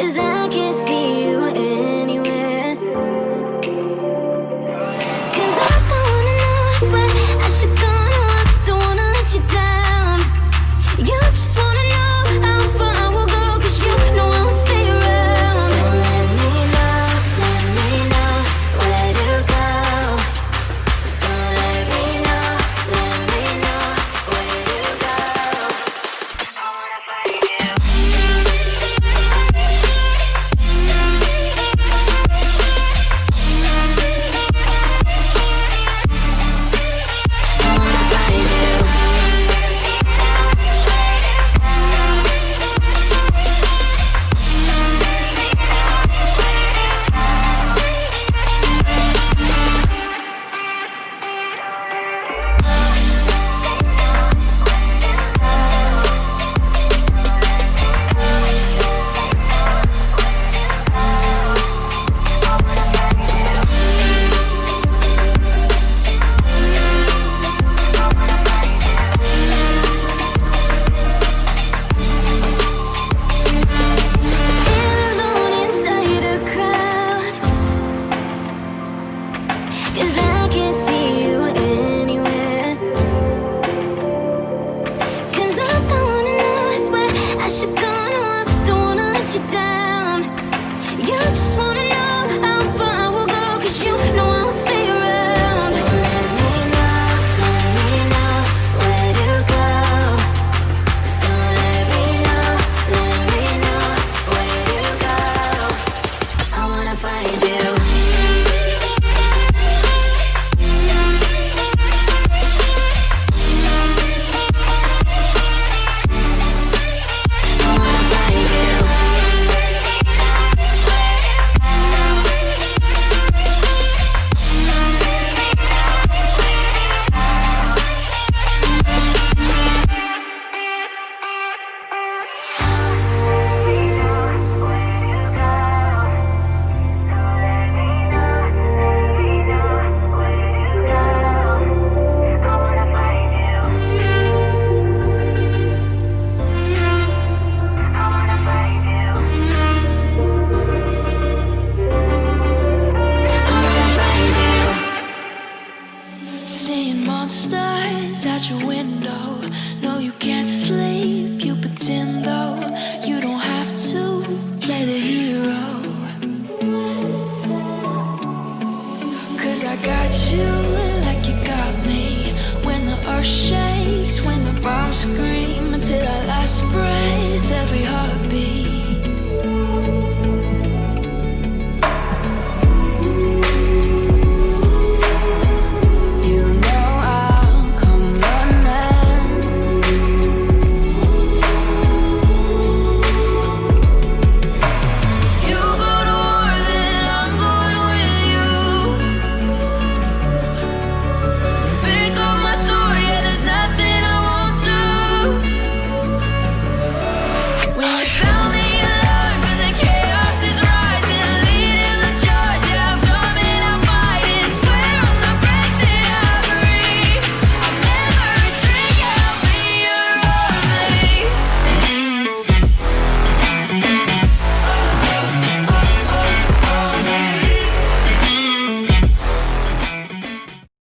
Cause I stars out your window. No, you can't sleep, you pretend though. You don't have to play the hero. Cause I got you like you got me. When the earth shakes, when the bombs scream Until our last breath, every heart